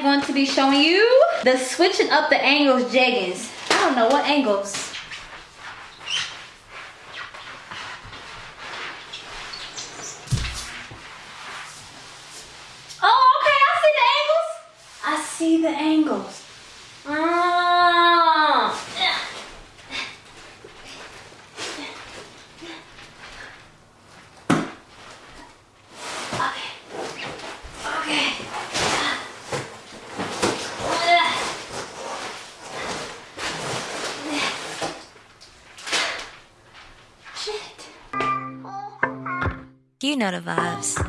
am going to be showing you the switching up the angles jeggings. I don't know what angles. Oh, okay, I see the angles. I see the angles. Ah. Okay. Okay. Shit. You know the vibes.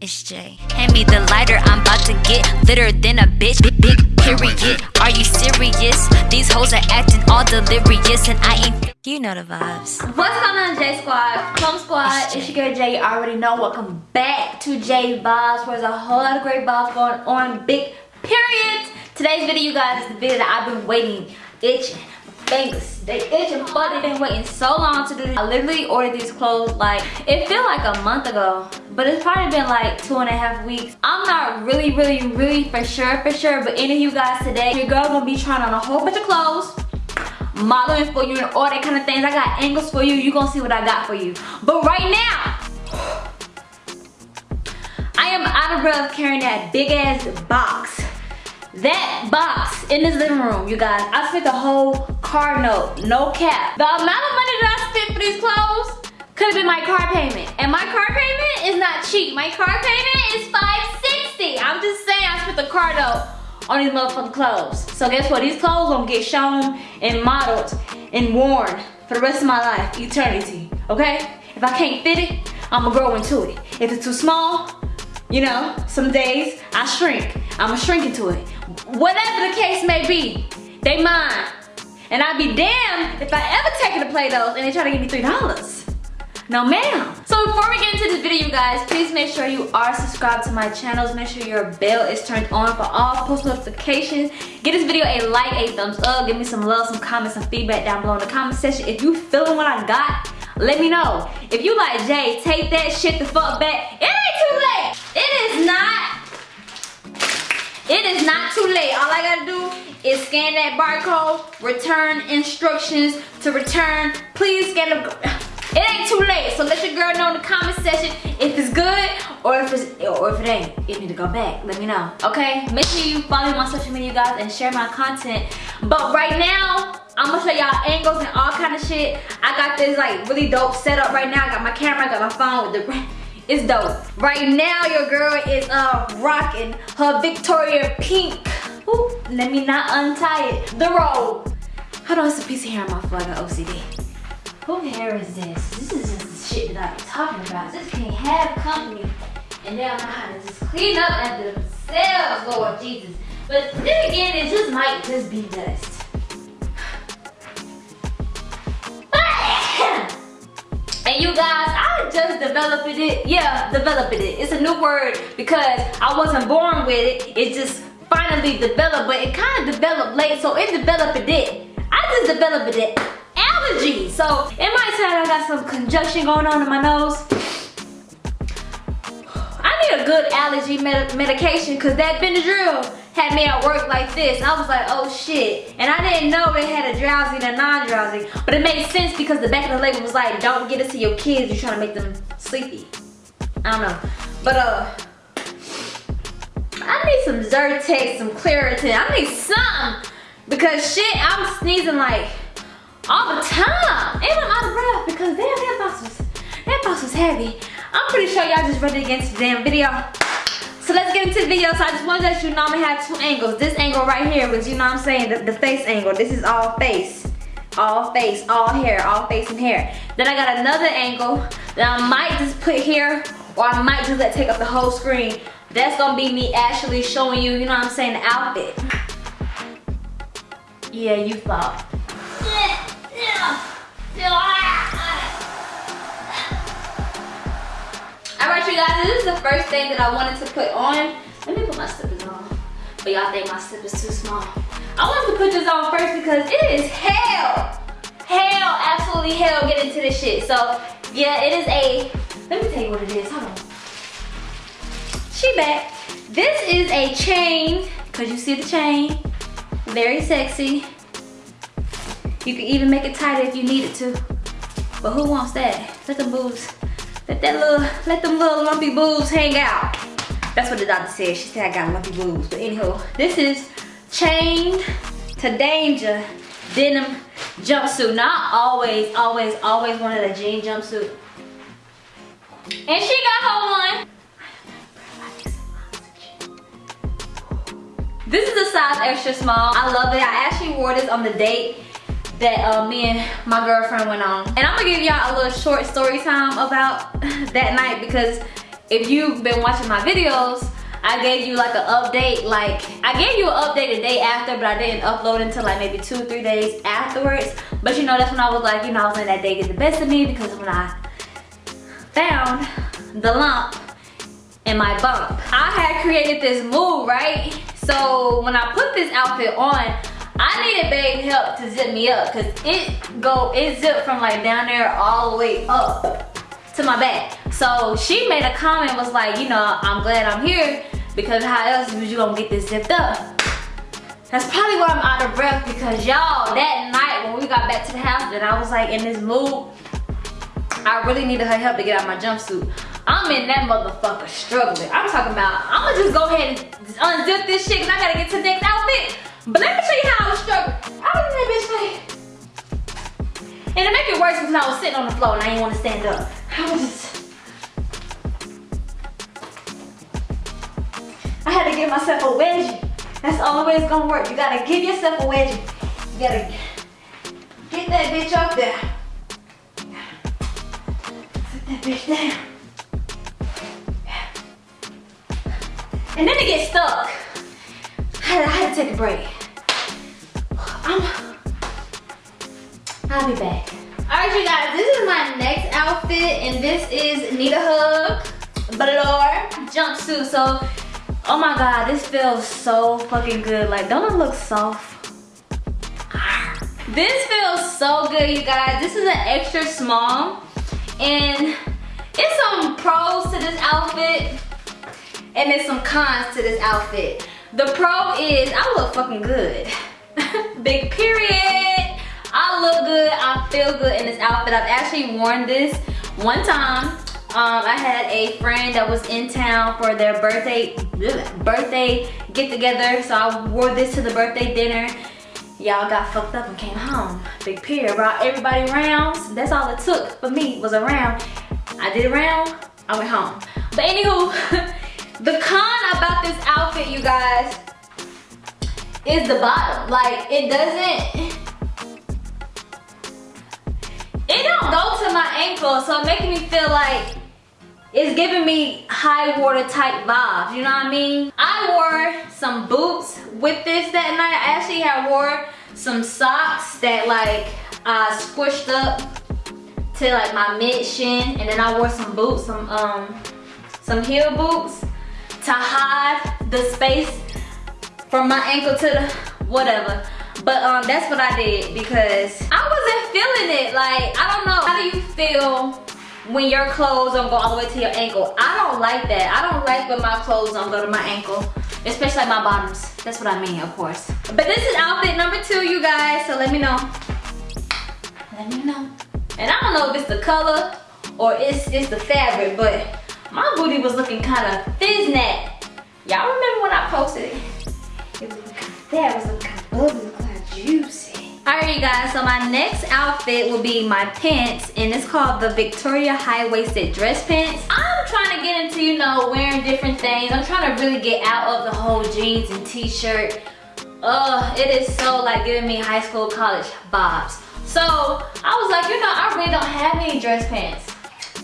It's Jay. Hand me the lighter, I'm about to get litter than a bitch. Big, big period. Are you serious? These hoes are acting all delirious, and I ain't. You know the vibes. What's going on, J Squad? Come Squad, It's it's your girl Jay. You already know. Welcome back to J Vibes, where there's a whole lot of great vibes going on. Big period. Today's video, you guys, is the video that I've been waiting, itching. Fingers, they itching, but they've been waiting so long to do. I literally ordered these clothes like it feel like a month ago, but it's probably been like two and a half weeks. I'm not really, really, really for sure, for sure. But any of you guys today, your girl gonna be trying on a whole bunch of clothes modeling for you and all that kind of things. I got angles for you. You gonna see what I got for you. But right now, I am out of breath carrying that big ass box. That box in this living room, you guys. I spent the whole car note, no cap. The amount of money that I spent for these clothes could have been my car payment. And my car payment is not cheap. My car payment is 560. I'm just saying I spent the car note on these motherfucking clothes. So guess what? These clothes gonna get shown and modeled and worn for the rest of my life, eternity. Okay? If I can't fit it, I'ma grow into it. If it's too small, you know, some days I shrink. I'ma shrink into it. Whatever the case may be, they mine. And I'd be damned if I ever take it to play those and they try to give me $3. No ma'am. So before we get into this video, you guys, please make sure you are subscribed to my channels. Make sure your bell is turned on for all post notifications. Give this video a like, a thumbs up. Give me some love, some comments, some feedback down below in the comment section. If you feeling what I got, let me know. If you like Jay, take that shit the fuck back. It ain't too late. It is not it is not too late. All I gotta do is scan that barcode, return instructions to return. Please scan the. It ain't too late, so let your girl know in the comment section if it's good or if it's or if it ain't. You need to go back. Let me know. Okay? Make sure you follow my social media guys and share my content. But right now, I'm gonna show y'all angles and all kind of shit. I got this like really dope setup right now. I got my camera, I got my phone with the it's dope. Right now, your girl is uh rocking her Victoria pink. Ooh, let me not untie it. The robe. Hold on, it's a piece of hair on my got OCD. Who hair is this? This is just the shit that I'm talking about. This can't have company. And they don't know how to just clean up after themselves, Lord Jesus. But then again, it just might just be dust. And you guys, I just developed it. Yeah, developed it. It's a new word because I wasn't born with it. It just finally developed, but it kind of developed late, so it developed it. I just developed it. Allergy. So it might sound like I got some congestion going on in my nose. I need a good allergy med medication because that Benadryl had me at work like this. I was like, oh shit. And I didn't know it had a drowsy and a non-drowsy. But it made sense because the back of the label was like, don't get it to your kids. You're trying to make them sleepy. I don't know. But uh, I need some Zyrtec, some Claritin. I need something. Because shit, I'm sneezing like all the time. And I'm out of breath because damn, that box was, that box was heavy. I'm pretty sure y'all just ready into the damn video. So let's get into the video. So I just wanted to let you know I'm gonna have two angles. This angle right here was, you know what I'm saying, the, the face angle. This is all face. All face, all hair, all face and hair. Then I got another angle that I might just put here or I might just let take up the whole screen. That's gonna be me actually showing you, you know what I'm saying, the outfit. Yeah, you thought. Alright you guys, this is the first thing that I wanted to put on. Let me put my slippers on. But y'all think my slippers too small. I wanted to put this on first because it is hell. Hell, absolutely hell get into this shit. So yeah, it is a, let me tell you what it is, hold on. She back. This is a chain, cause you see the chain. Very sexy. You can even make it tighter if you needed to. But who wants that? Let the boobs, let that little, let them little lumpy boobs hang out. That's what the doctor said. She said I got lumpy boobs. But anyhow, this is chained to danger denim jumpsuit. Not always, always, always wanted a jean jumpsuit. And she got her one. This is a size extra small. I love it. I actually wore this on the date that uh, me and my girlfriend went on. And I'm gonna give y'all a little short story time about that night because if you've been watching my videos, I gave you like an update, like, I gave you an update the day after, but I didn't upload until like maybe two, three days afterwards. But you know, that's when I was like, you know, I was letting that day get the best of me because when I found the lump in my bump, I had created this move, right? So when I put this outfit on, I needed babe help to zip me up because it go it zipped from like down there all the way up to my back. So she made a comment was like, you know, I'm glad I'm here because how else was you gonna get this zipped up? That's probably why I'm out of breath because y'all, that night when we got back to the house and I was like in this mood, I really needed her help to get out my jumpsuit. I'm in that motherfucker struggling. I'm talking about, I'm gonna just go ahead and unzip this shit because I gotta get to the next outfit. But let me show you how I was struggling. I was in that bitch like, and to make it worse because I was sitting on the floor and I didn't want to stand up. I was just, I had to give myself a wedgie. That's it's gonna work. You gotta give yourself a wedgie. You gotta get that bitch up there. Sit that bitch down. And then it gets stuck. I had, to take a break. I'm, I'll be back. All right, you guys, this is my next outfit, and this is Need a Hug jumpsuit. So, oh my God, this feels so fucking good. Like, don't it look soft? This feels so good, you guys. This is an extra small, and it's some pros to this outfit and there's some cons to this outfit. The pro is I look fucking good. Big period. I look good, I feel good in this outfit. I've actually worn this one time. Um, I had a friend that was in town for their birthday birthday get together. So I wore this to the birthday dinner. Y'all got fucked up and came home. Big period. Brought everybody rounds. That's all it took for me was a round. I did a round, I went home. But anywho, The con about this outfit, you guys, is the bottom. Like, it doesn't, it don't go to my ankle, so it making me feel like it's giving me high water type vibes, you know what I mean? I wore some boots with this that night. I actually had wore some socks that like I squished up to like my mid shin and then I wore some boots, some um some heel boots to hide the space from my ankle to the whatever. But um, that's what I did because I wasn't feeling it. Like, I don't know. How do you feel when your clothes don't go all the way to your ankle? I don't like that. I don't like when my clothes don't go to my ankle. Especially my bottoms. That's what I mean, of course. But this is outfit number two, you guys. So let me know. Let me know. And I don't know if it's the color or it's, it's the fabric, but my booty was looking kind of fiznat. Y'all remember when I posted it? It was looking of looking juicy. Alright you guys, so my next outfit will be my pants and it's called the Victoria high-waisted dress pants. I'm trying to get into, you know, wearing different things. I'm trying to really get out of the whole jeans and t-shirt. Ugh, it is so like giving me high school, college vibes. So I was like, you know, I really don't have any dress pants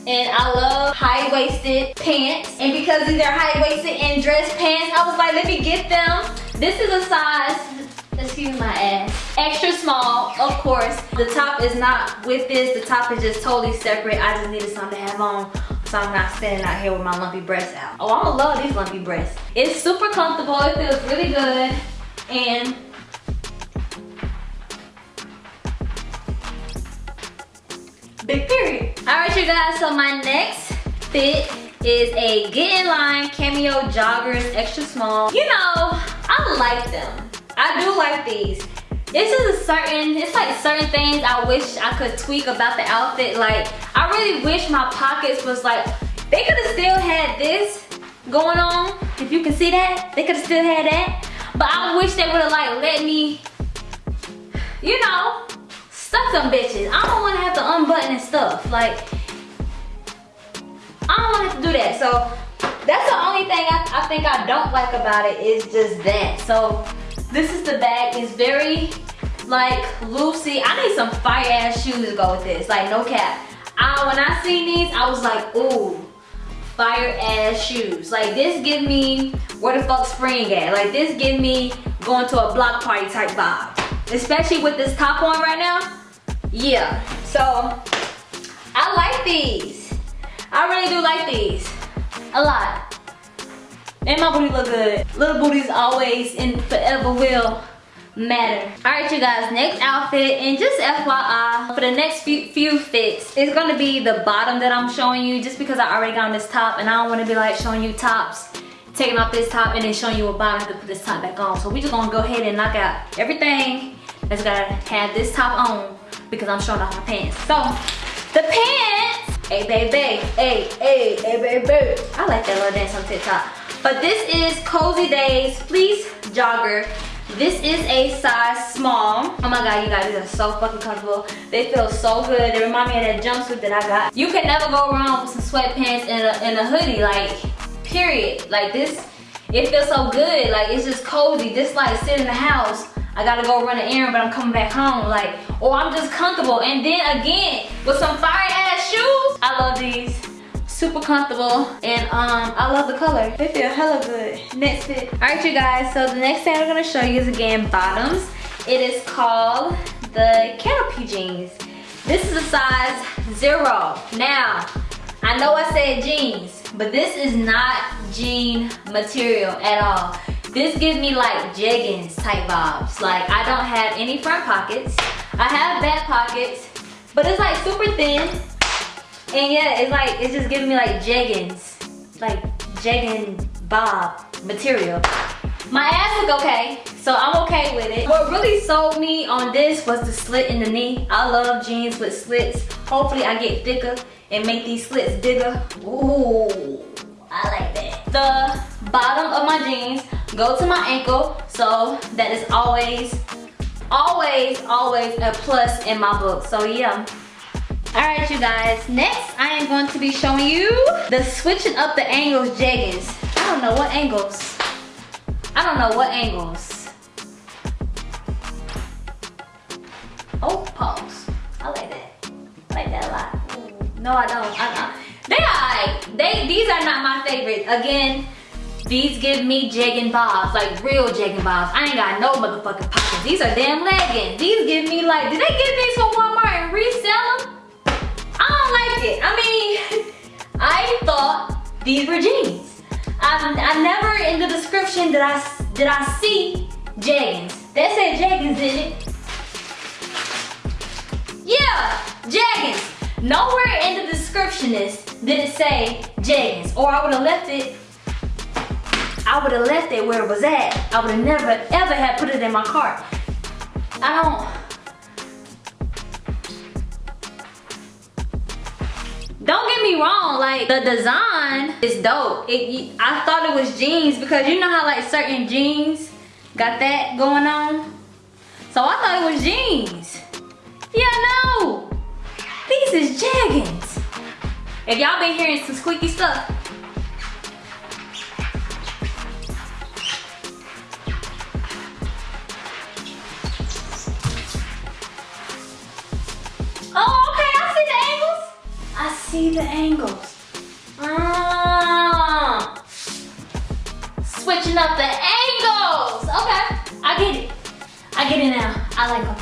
and I love high-waisted pants. And because these are high-waisted and dress pants, I was like, let me get them. This is a size, excuse my ass, extra small, of course. The top is not with this, the top is just totally separate. I just needed something to have on so I'm not standing out here with my lumpy breasts out. Oh, I'm gonna love these lumpy breasts. It's super comfortable, it feels really good, and big period. All right, you guys, so my next fit is a Get In Line Cameo Joggers Extra Small. You know, I like them. I do like these. This is a certain, it's like certain things I wish I could tweak about the outfit. Like, I really wish my pockets was like, they could have still had this going on. If you can see that, they could have still had that. But I wish they would have like let me, you know, stuff them bitches. I don't want and stuff. Like, I don't want to do that. So that's the only thing I, I think I don't like about it is just that. So this is the bag. It's very like loosey. I need some fire ass shoes to go with this. Like no cap. I, when I seen these, I was like, ooh, fire ass shoes. Like this give me where the fuck spring at. Like this give me going to a block party type vibe. Especially with this top on right now. Yeah, so I like these. I really do like these, a lot. And my booty look good. Little booties always and forever will matter. All right, you guys, next outfit, and just FYI, for the next few, few fits, it's gonna be the bottom that I'm showing you just because I already got on this top and I don't wanna be like showing you tops, taking off this top and then showing you a bottom to put this top back on. So we just gonna go ahead and knock out everything that's gotta have this top on because I'm showing off my pants. So, the pants, hey baby, hey, hey, hey baby. I like that little dance on TikTok. But this is Cozy Days Fleece Jogger this is a size small. Oh my god, you guys, these are so fucking comfortable. They feel so good. They remind me of that jumpsuit that I got. You can never go wrong with some sweatpants and a, and a hoodie, like, period. Like this, it feels so good. Like, it's just cozy. Just like sit in the house. I gotta go run an errand, but I'm coming back home. Like, or I'm just comfortable. And then again, with some fire ass shoes, I love these. Super comfortable. And um i love the color. They feel hella good. Next fit. All right you guys. So the next thing i'm to show you is again bottoms. It is called the canopy jeans. This is a size zero. Now i know i said jeans but this is not jean material at all this gives me like jeggings type vibes like i don't have any front pockets i have back pockets but it's like super thin and yeah, it's like, it's just giving me like jeggings. Like jegging bob material. My ass look okay, so I'm okay with it. What really sold me on this was the slit in the knee. I love jeans with slits. Hopefully I get thicker and make these slits bigger. Ooh, I like that. The bottom of my jeans go to my ankle, so that is always, always, always a plus in my book. So yeah. Alright you guys, next I am going to be showing you the switching up the angles jeggings. I don't know what angles. I don't know what angles. Oh, pause. I like that. I like that a lot. No, I don't. I, I, they are, they, these are not my favorite. Again, these give me jegging bobs, like real jegging bobs. I ain't got no motherfucking pockets. These are damn leggings. These give me like, did they give these from Walmart and resell them? I don't like it. I mean, I thought these were jeans. I, I never in the description did I did I see jeggings. That said jeggings, didn't it? Yeah, jeggings. Nowhere in the description is did it say jeggings, or I would have left it. I would have left it where it was at. I would have never ever had put it in my cart. I don't. don't get me wrong like the design is dope it, i thought it was jeans because you know how like certain jeans got that going on so i thought it was jeans yeah no these is jeggings if y'all been hearing some squeaky stuff Oh, okay, I see the angles. I see the angles. Ah. Switching up the angles. Okay, I get it. I get it now. I like them.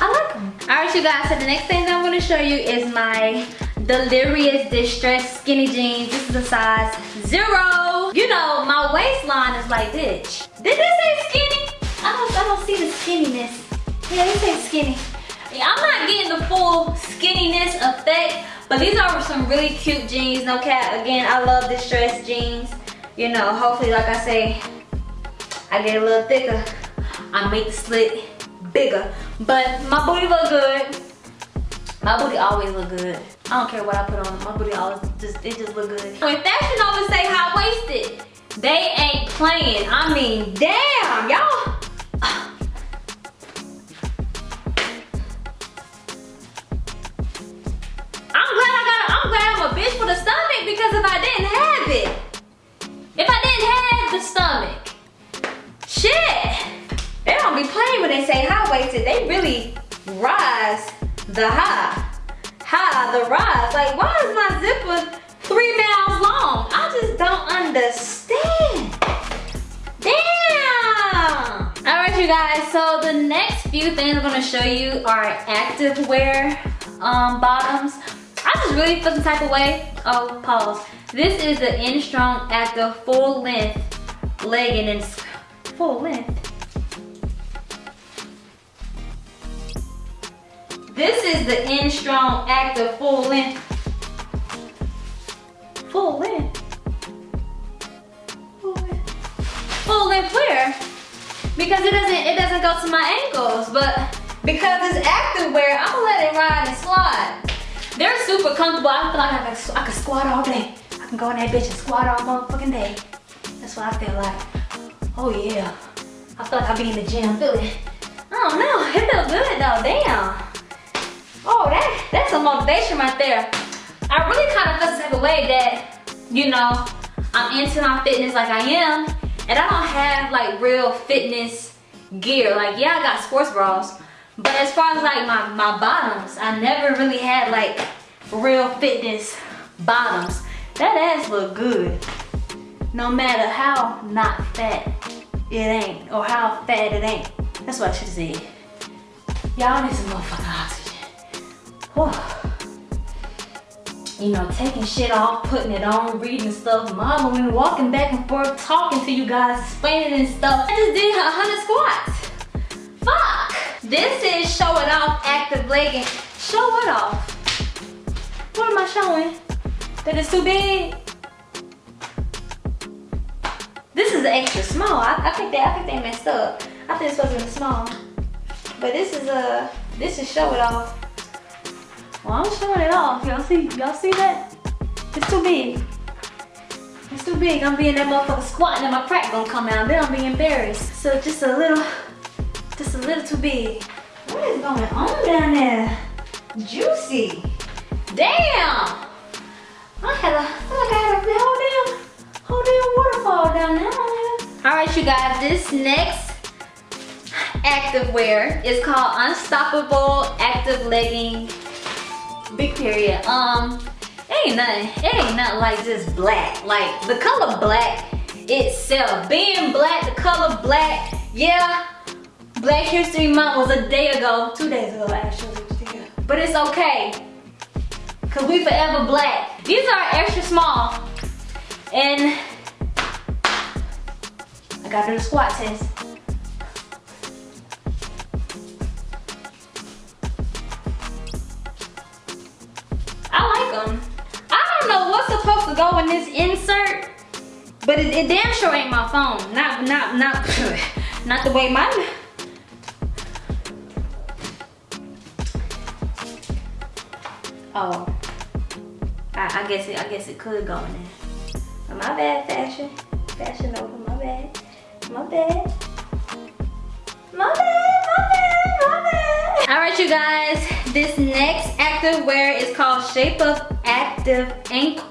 I like them. All right, you guys, so the next thing that I'm gonna show you is my Delirious Distress Skinny Jeans. This is a size zero. You know, my waistline is like this. Did this say skinny? I don't, I don't see the skinniness. Yeah, this say skinny. I'm not getting the full skinniness effect, But these are some really cute jeans, no cap. Again, I love distressed jeans. You know, hopefully, like I say, I get a little thicker. I make the slit bigger. But my booty look good. My booty always look good. I don't care what I put on. My booty always just, it just look good. When Fashion Nova say high-waisted, they ain't playing. I mean, damn, y'all. I'm glad I got a, I'm glad I'm a bitch for the stomach because if I didn't have it, if I didn't have the stomach, shit, they don't be playing when they say high-waisted. They really rise the high. High, the rise. Like, why is my zipper three miles long? I just don't understand. Damn. All right, you guys. So the next few things I'm gonna show you are active wear um, bottoms. I just really feel some type of way. Oh, pause. This is the Instrong Active full length legging and full length. This is the In Strong Active full length. Full length. Full length. Full length wear. Because it doesn't it doesn't go to my ankles, but because it's active wear, I'm gonna let it ride and slide. They're super comfortable. I feel like I can, I can squat all day. I can go in that bitch and squat all motherfucking day. That's what I feel like. Oh yeah. I feel like I'll be in the gym. Feel it. I don't know. It feels good though. Damn. Oh, that that's some motivation right there. I really kind of feel the type of way that, you know, I'm into my fitness like I am, and I don't have like real fitness gear. Like, yeah, I got sports bras, but as far as like my, my bottoms, I never really had like real fitness bottoms. That ass look good. No matter how not fat it ain't, or how fat it ain't. That's what I should said. Y'all need some motherfucking oxygen. You know, taking shit off, putting it on, reading stuff, modeling, walking back and forth, talking to you guys, explaining and stuff. I just did 100 squats. Fuck! This is show it off active legging. Show it off. What am I showing? That it's too big? This is extra small. I, I think they I think they messed up. I think it's supposed to be small. But this is a this is show it off. Well, I'm showing it off. Y'all see, y'all see that? It's too big. It's too big. I'm being that motherfucker squatting and my crack gonna come out. Then I'm being embarrassed. So just a little, just a little too big. What is going on down there? Juicy. Damn. I had a, I like I had a whole damn, whole damn waterfall down there. All right, you guys, this next active wear is called Unstoppable Active Legging Big period. Um, it ain't nothing, it ain't nothing like just black. Like the color black itself, being black, the color black, yeah, Black History Month was a day ago, two days ago actually, but it's okay. Cause we forever black. These are extra small. And I gotta do the squat test. Them. I don't know what's supposed to go in this insert, but it, it damn sure ain't my phone. Not, not, not, not the way my, Oh, I, I, guess it. I guess it could go in there. My bad, fashion, Fashion Nova. My bad, my bad, my bad, my bad, my bad. All right, you guys. This next active wear is called Shape Up Active Ankle.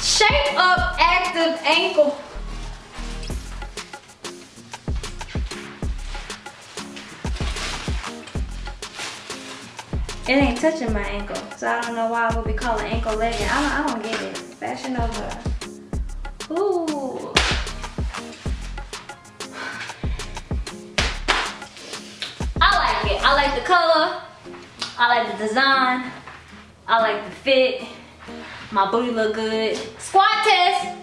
Shape Up Active Ankle. It ain't touching my ankle, so I don't know why I would be calling ankle legging. I don't, I don't get it. Fashion Nova. Ooh. Color. I like the design. I like the fit. My booty look good. Squat test.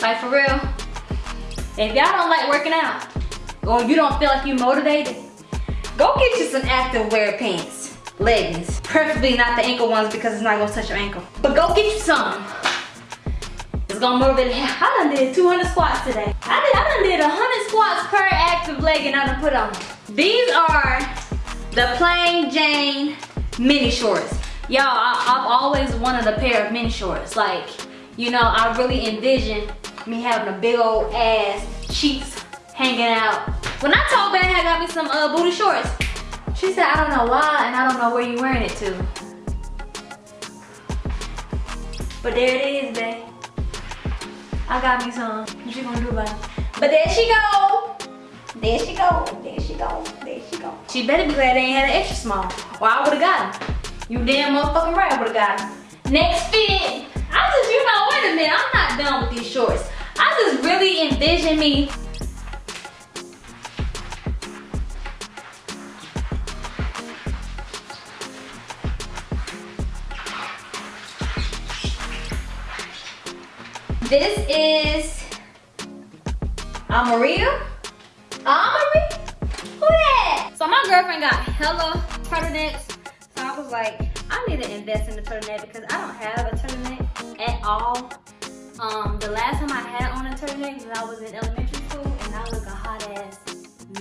Like for real. If y'all don't like working out, or you don't feel like you're motivated, go get you some active wear pants, leggings. Preferably not the ankle ones because it's not gonna touch your ankle. But go get you some. It's gonna motivate you. I done did 200 squats today. I did, I done did 100 squats per active legging I done put on. These are the plain Jane mini shorts. Y'all, I've always wanted a pair of mini shorts. Like, you know, I really envision me having a big old ass, cheeks hanging out. When I told Ben I got me some uh, booty shorts, she said, I don't know why and I don't know where you're wearing it to. But there it is, babe. I got me some. What you gonna do about it? But there she go. There she go. There she go. There she go. She better be glad they ain't had an extra small. Or I would've got him. You damn motherfucking right I would've got him. Next fit. I just, you know, wait a minute. I'm not done with these shorts. I just really envision me This is Amaria. Amaria? Who that? So my girlfriend got hella turtlenecks. So I was like, I need to invest in the turtleneck because I don't have a turtleneck at all. Um, the last time I had on a turtleneck was I was in elementary school and I look a hot ass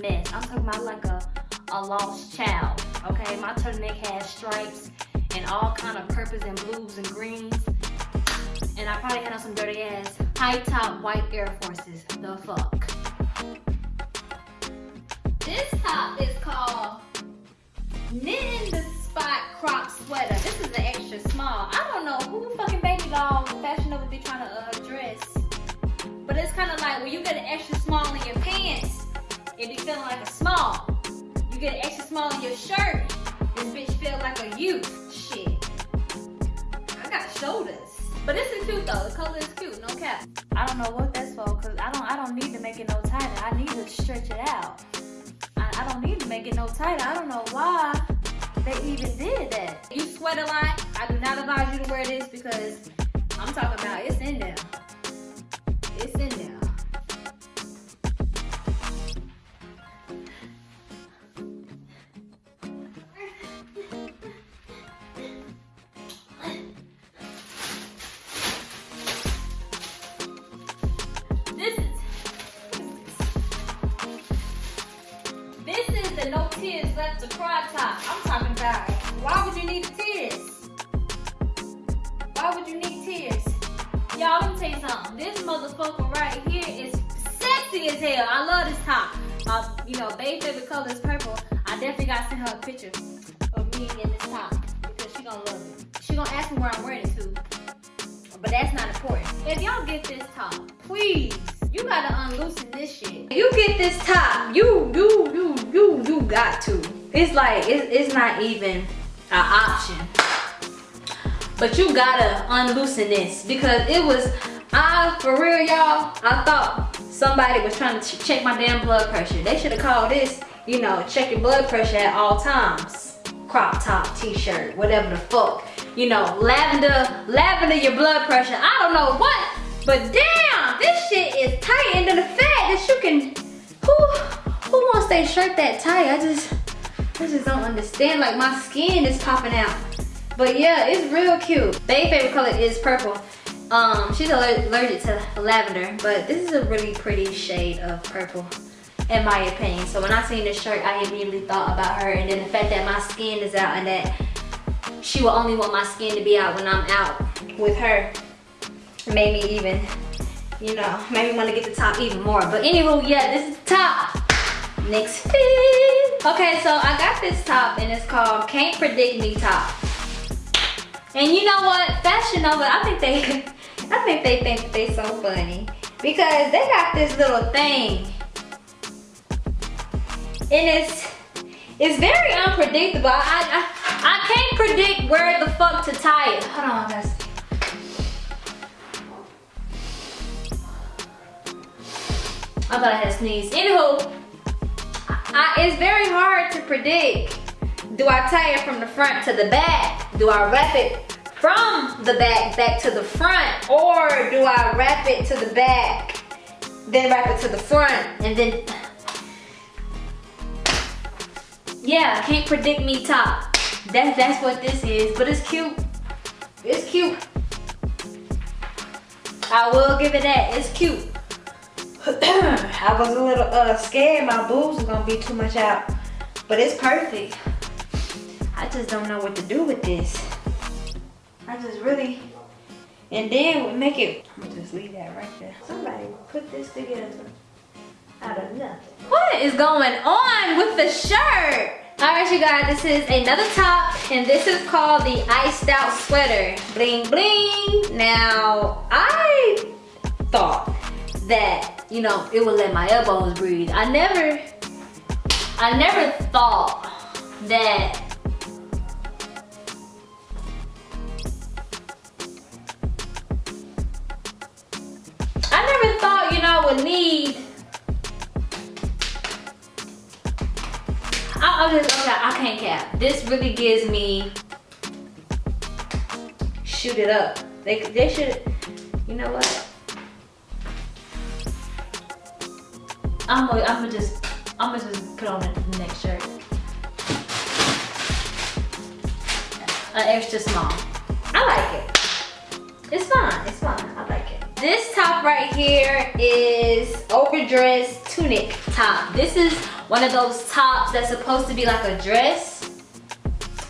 mess. I'm talking about like a, a lost child, okay? My turtleneck has stripes and all kind of purples and blues and greens. And I probably had on some dirty ass high top white Air Forces. The fuck. This top is called Knitting the Spot Crop Sweater. This is an extra small. I don't know who fucking baby doll Fashion Nova be trying to uh, dress. But it's kind of like when you get an extra small in your pants, it be feeling like a small. You get an extra small in your shirt, this bitch feel like a youth. Shit. I got shoulders. But this is cute though. The color is cute, no cap. I don't know what that's for, cause I don't I don't need to make it no tighter. I need to stretch it out. I, I don't need to make it no tighter. I don't know why they even did that. You sweat a lot. I do not advise you to wear this because I'm talking about it's in there. It's like, it, it's not even an option. But you gotta unloosen this because it was, I, for real y'all, I thought somebody was trying to check my damn blood pressure. They should have called this, you know, check your blood pressure at all times. Crop top, t-shirt, whatever the fuck you know, lavender, lavender your blood pressure. I don't know what, but damn, this shit is tight then the fact that you can, who, who wants their shirt that tight? I just, I just don't understand. Like my skin is popping out. But yeah, it's real cute. Bae favorite color is purple. Um, she's allergic to lavender, but this is a really pretty shade of purple in my opinion. So when I seen this shirt, I immediately thought about her and then the fact that my skin is out and that she will only want my skin to be out when I'm out with her. Made me even, you know, made me want to get the top even more. But anywho, yeah, this is the top. Next fit. Okay, so I got this top and it's called Can't Predict Me Top. And you know what? Fashion Nova, I think they, I think they think they so funny. Because they got this little thing. And it's, it's very unpredictable. I, I, I can't predict where the fuck to tie it. Hold on, guys. I thought I had a sneeze. Anywho, I, it's very hard to predict. Do I tie it from the front to the back? Do I wrap it from the back back to the front? Or do I wrap it to the back then wrap it to the front and then yeah can't predict me top. That's that's what this is but it's cute. It's cute. I will give it that. It's cute I was a little uh, scared my boobs was gonna be too much out but it's perfect I just don't know what to do with this I just really, and then we make it, I'm gonna just leave that right there. Somebody put this together out of nothing. What is going on with the shirt? All right, you guys, this is another top, and this is called the Iced Out Sweater. Bling, bling. Now, I thought that, you know, it would let my elbows breathe. I never, I never thought that I never thought, you know, I would need I, just okay, I can't cap. This really gives me shoot it up. They they should you know what? I'm gonna I'm just I'm gonna just put on the next shirt. An extra small. I like it. It's fine. It's fine. I like it. This top right here is overdressed tunic top. This is one of those tops that's supposed to be like a dress.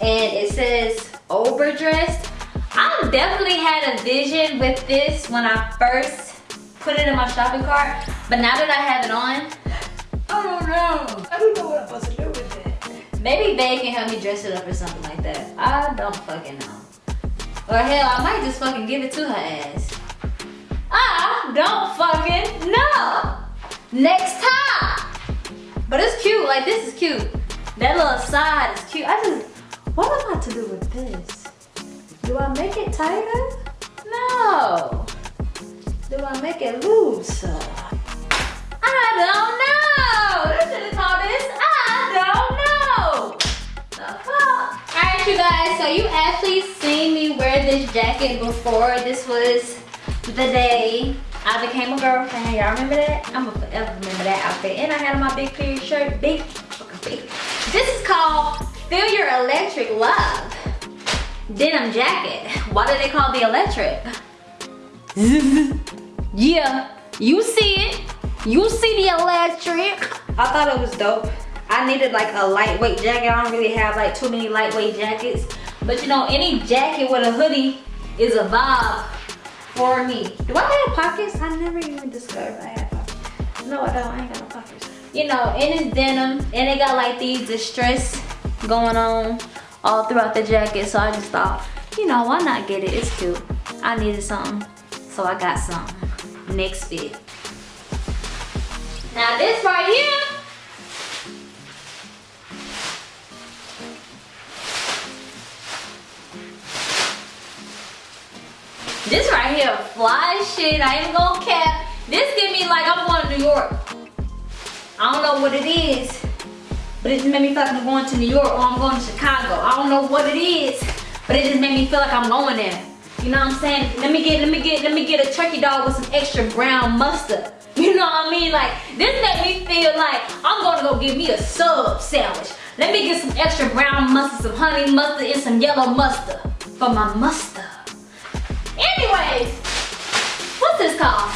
And it says overdressed. I definitely had a vision with this when I first put it in my shopping cart. But now that I have it on, I don't know. I don't know what I'm supposed to do with it. Maybe Bae can help me dress it up or something like that. I don't fucking know. Or hell, I might just fucking give it to her ass. I don't fucking know. Next time. But it's cute, like this is cute. That little side is cute. I just, what am I to do with this? Do I make it tighter? No. Do I make it looser? I don't know. What should have? I don't know. The fuck? Alright you guys, so you actually seen me wear this jacket before. This was the day I became a girlfriend. Y'all remember that? I'm gonna forever remember that outfit. And I had on my big period shirt. Big, big. This is called Feel Your Electric Love. Denim jacket. Why do they call the electric? yeah, you see it. You see the electric. I thought it was dope. I needed like a lightweight jacket. I don't really have like too many lightweight jackets. But you know, any jacket with a hoodie is a vibe for me. Do I have pockets? I never even discovered I had pockets. No, I don't. I ain't got no pockets. You know, and it's denim, and it got like these distress going on all throughout the jacket. So I just thought, you know, why not get it? It's cute. I needed something, so I got something. Next fit. Now this right here, This right here, fly shit. I ain't gonna cap. This give me like I'm going to New York. I don't know what it is, but it just made me feel like I'm going to New York or I'm going to Chicago. I don't know what it is, but it just made me feel like I'm going there. You know what I'm saying? Let me get, let me get, let me get a turkey dog with some extra brown mustard. You know what I mean? Like, this made me feel like I'm gonna go get me a sub sandwich. Let me get some extra brown mustard, some honey mustard, and some yellow mustard for my mustard. Anyways, what's this called?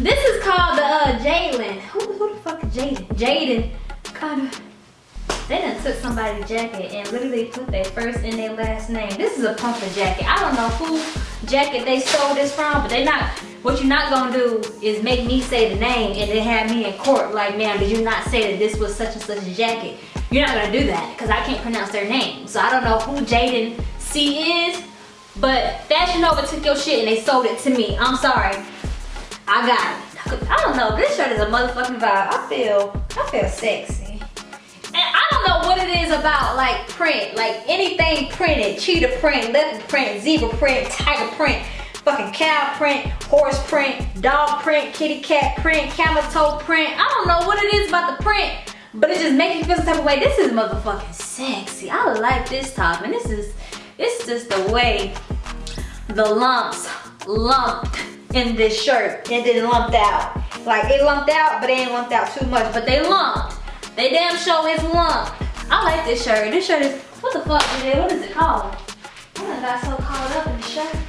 This is called the uh, Jalen. Who, who the fuck is Jaden? Jaden. Kind of. They done took somebody's jacket and literally put their first and their last name. This is a pumper jacket. I don't know who jacket they stole this from, but they not, what you're not gonna do is make me say the name and then have me in court like, ma'am, did you not say that this was such and such a jacket? You're not gonna do that because I can't pronounce their name. So I don't know who Jaden C is, but Fashion Nova took your shit and they sold it to me. I'm sorry. I got it. I don't know. This shirt is a motherfucking vibe. I feel, I feel sexy. And I don't know what it is about like print. Like anything printed. Cheetah print, leopard print, zebra print, tiger print, fucking cow print, horse print, dog print, kitty cat print, camel toe print. I don't know what it is about the print. But it just makes me feel some type of way. This is motherfucking sexy. I like this top. And this is It's just the way the lumps lumped in this shirt then lumped out. Like it lumped out, but they ain't lumped out too much, but they lumped. They damn show is lumped. I like this shirt. This shirt is, what the fuck is it? What is it called? I got so caught up in the shirt.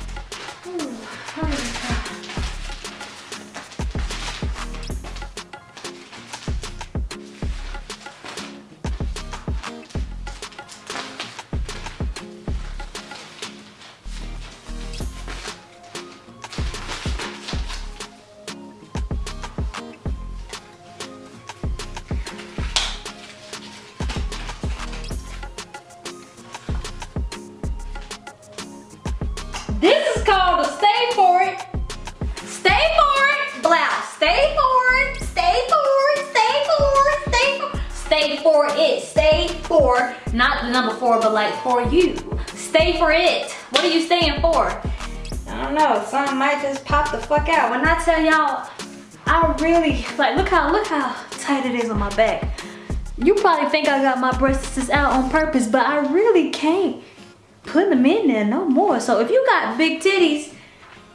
Staying? I don't know, something might just pop the fuck out. When I tell y'all, I really, like look how, look how tight it is on my back. You probably think I got my breasts out on purpose, but I really can't put them in there no more. So if you got big titties,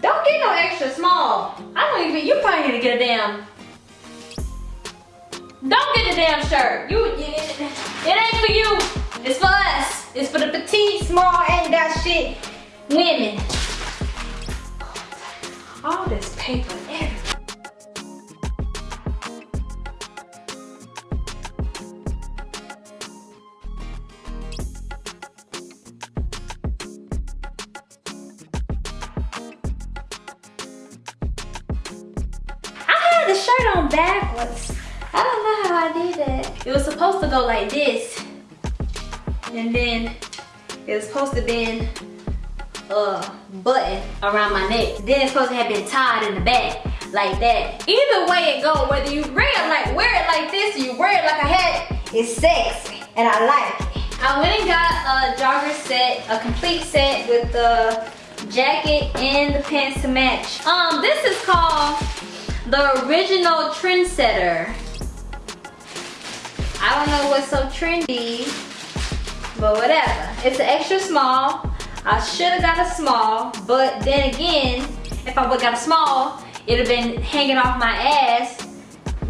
don't get no extra small. I don't even, you probably need to get a damn don't get the damn shirt. You, it, it ain't for you. It's for us. It's for the petite, small, and that shit women. All this paper everywhere. the shirt on backwards. I don't know how I did that. It was supposed to go like this. And then it was supposed to be a button around my neck. Then it's supposed to have been tied in the back like that. Either way it go, whether you wear it like wear it like this or you wear it like a hat, it's sexy and I like it. I went and got a jogger set, a complete set with the jacket and the pants to match. Um, this is called the original trendsetter. I don't know what's so trendy, but whatever. It's an extra small. I should have got a small, but then again, if I would got a small, it'd have been hanging off my ass.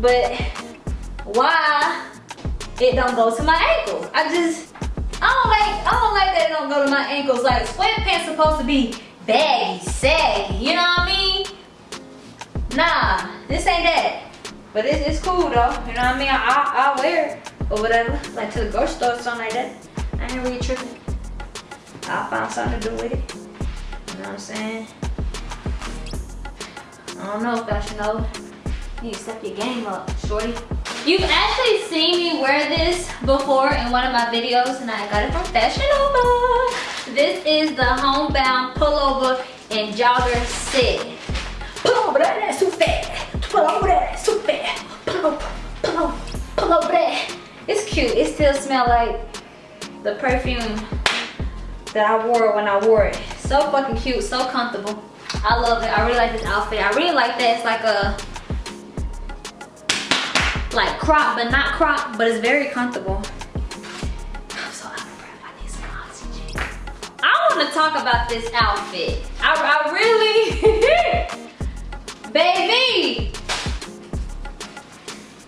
But why it don't go to my ankles? I just, I don't like, I don't like that it don't go to my ankles. Like sweatpants supposed to be baggy, saggy, you know what I mean? Nah, this ain't that. But it's, it's cool though, you know what I mean? I, I'll wear it or whatever, like to the grocery store or something like that. I ain't really tripping. I'll find something to do with it. You know what I'm saying? I don't know, Fashion Nova. You need to step your game up, shorty. You've actually seen me wear this before in one of my videos and I got it from Fashion Nova. This is the homebound pullover and jogger set. Pullover, that's too fat. Pull over there, super. Pull over, pull over, pull over there. It's cute. It still smells like the perfume that I wore when I wore it. So fucking cute, so comfortable. I love it. I really like this outfit. I really like that it's like a like crop but not crop but it's very comfortable. I'm so out of breath. I need some oxygen. I want to talk about this outfit. I, I really baby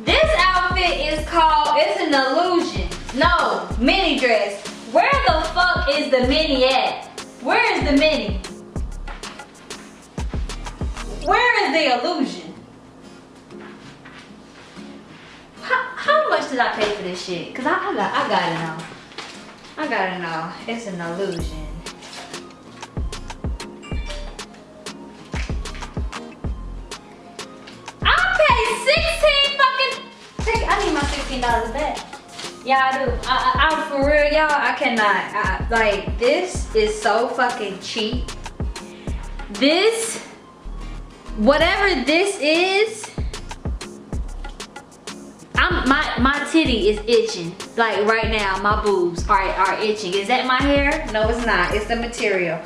this outfit is called, it's an illusion. No, mini dress. Where the fuck is the mini at? Where is the mini? Where is the illusion? How, how much did I pay for this shit? Cause I, I got I gotta know. I gotta know. It's an illusion. I paid 16 fucking... I need my $16 back. Yeah, I do. I, I, am for real, y'all. I cannot. I, like, this is so fucking cheap. This, whatever this is, I'm my my titty is itching. Like right now, my boobs are are itching. Is that my hair? No, it's not. It's the material.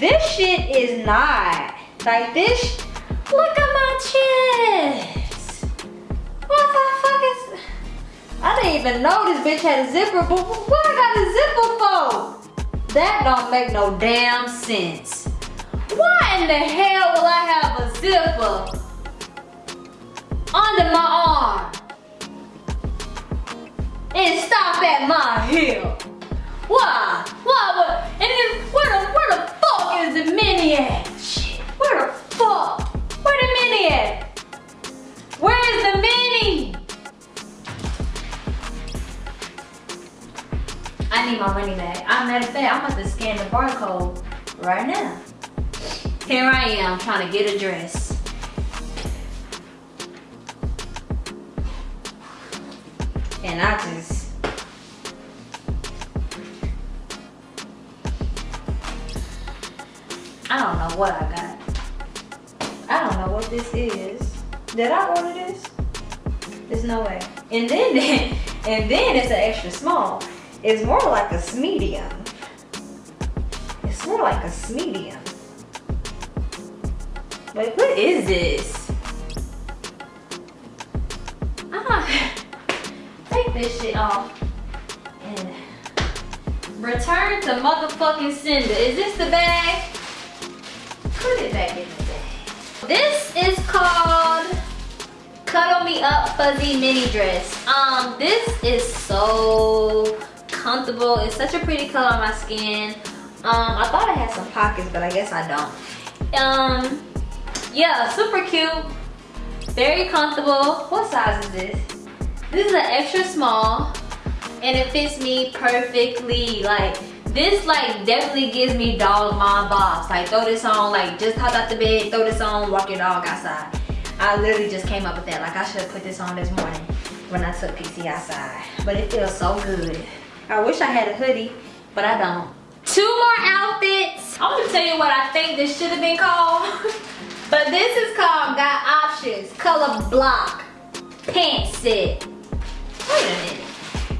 This shit is not. Like this. Look at my chest. What the fuck? I didn't even know this bitch had a zipper, but what I got a zipper for? That don't make no damn sense. Why in the hell will I have a zipper under my arm? And stop at my heel. Why? Why would, and then where the, where the fuck is the mini at? Shit, where the fuck? Where the mini at? I need my money back. I'm matter of fact, I'm about to scan the barcode right now. Here I am trying to get a dress. And I just I don't know what I got. I don't know what this is. Did I order this? There's no way. And then, and then it's an extra small. It's more like a medium. It's more like a medium. Wait, what is this? Ah, take this shit off and return to motherfucking sender. Is this the bag? Put it back in the bag. This is called Cuddle Me Up Fuzzy Mini Dress. Um, this is so comfortable. It's such a pretty color on my skin. Um, I thought I had some pockets, but I guess I don't. Um, yeah, super cute. Very comfortable. What size is this? This is an extra small, and it fits me perfectly. Like, this like definitely gives me dog mom vibes. Like throw this on, like just hop out the bed, throw this on, walk your dog outside. I literally just came up with that. Like I should have put this on this morning when I took PC outside. But it feels so good. I wish I had a hoodie, but I don't. Two more outfits. I'm gonna tell you what I think this should have been called. but this is called Got Options Color Block Pant Set. Wait a minute.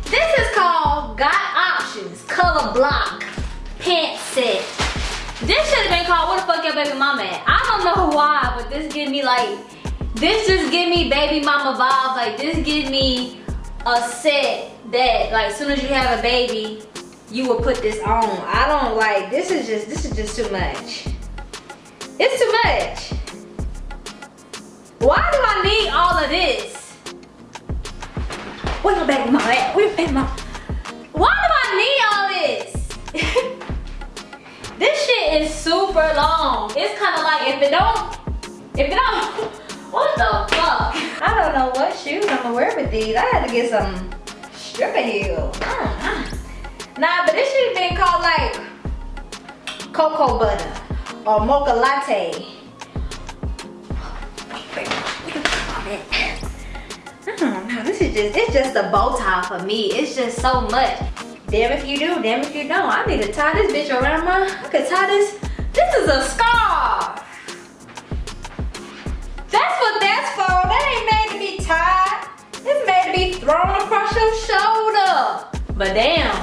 This is called Got Options Color Block Pant Set. This should have been called What the Fuck Your Baby Mama at? I don't know why, but this give me like, this just give me baby mama vibes. Like this give me a set that like as soon as you have a baby, you will put this on. I don't like, this is just, this is just too much. It's too much. Why do I need all of this? Where your baby mama at? Where your baby mama? Why do I need all this? this shit is super long. It's kind of like if it don't, if it don't, what the fuck? I don't know what shoes I'm gonna wear with these. I had to get some stripper heels. Uh-huh. Nah, but this should have been called like cocoa butter or mocha latte. Hmm, know, this is just, it's just a bow tie for me. It's just so much. Damn if you do, damn if you don't. I need to tie this bitch around my, I could tie this, this is a scarf. That's what that's for. That ain't made to be tied. Made to be thrown across your shoulder. But damn,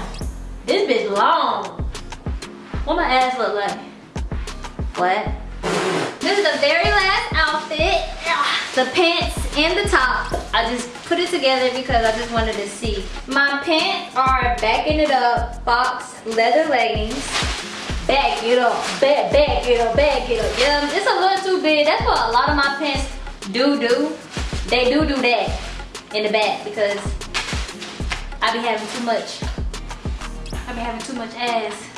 this bitch long. What my ass look like? What? This is the very last outfit. The pants and the top. I just put it together because I just wanted to see. My pants are backing it up, box leather leggings. Back it up, back, back it up, back it up. Yeah, it's a little too big. That's what a lot of my pants do do. They do do that in the back because I be having too much. I be having too much ass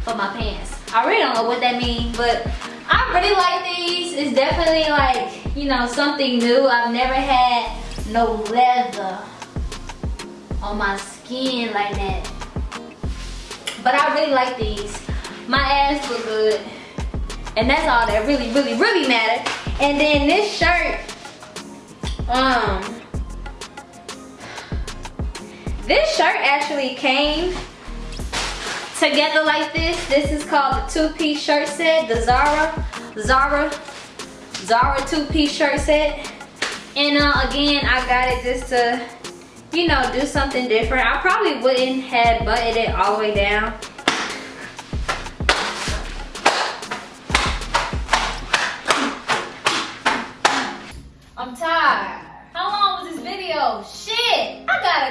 for my pants. I really don't know what that means, but I really like these. It's definitely like, you know, something new. I've never had no leather on my skin like that. But I really like these. My ass look good. And that's all that really, really, really matters. And then this shirt, um, this shirt actually came together like this. This is called the two-piece shirt set, the Zara, Zara, Zara two-piece shirt set. And uh, again, I got it just to, you know, do something different. I probably wouldn't have buttoned it all the way down.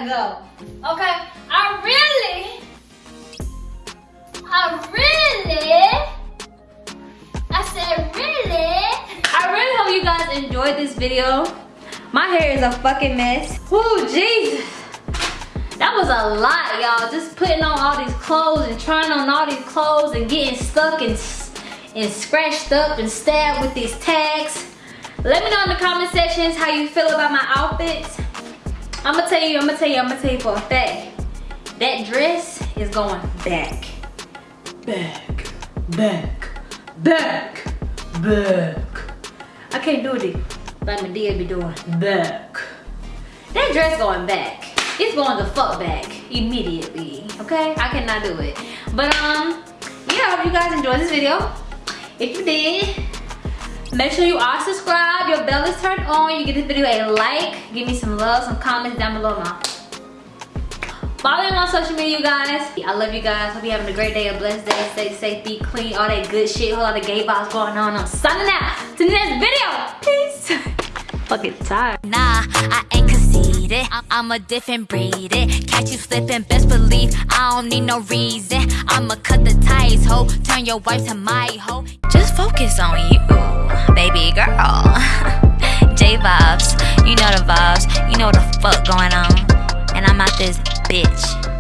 Go. Okay, I really I really? I said really? I really hope you guys enjoyed this video. My hair is a fucking mess. Whoo, Jesus. That was a lot, y'all. Just putting on all these clothes and trying on all these clothes and getting stuck and, and scratched up and stabbed with these tags. Let me know in the comment sections how you feel about my outfits. I'm gonna tell you, I'm gonna tell you, I'm gonna tell you for a fact. That dress is going back. Back, back, back, back. I can't do it like Madea be doing. Back. That dress going back. It's going the fuck back immediately. Okay? I cannot do it. But um, yeah, I hope you guys enjoyed this video. If you did, make sure you are subscribed. Your bell is turned on. You give this video a like. Give me some love, some comments down below now. Follow me on social media, you guys. I love you guys. Hope you're having a great day, a blessed day. Stay safe, be clean, all that good shit. Lot of gay vibes going on. I'm signing out to the next video. Peace. Fucking tired. Nah, I ain't conceited. I'm a different breed. It. Catch you slipping, best believe I don't need no reason. I'ma cut the ties, ho. Turn your wife to my ho. Just focus on you, baby girl. J vibes, you know the vibes. You know the fuck going on. And I'm out this bitch.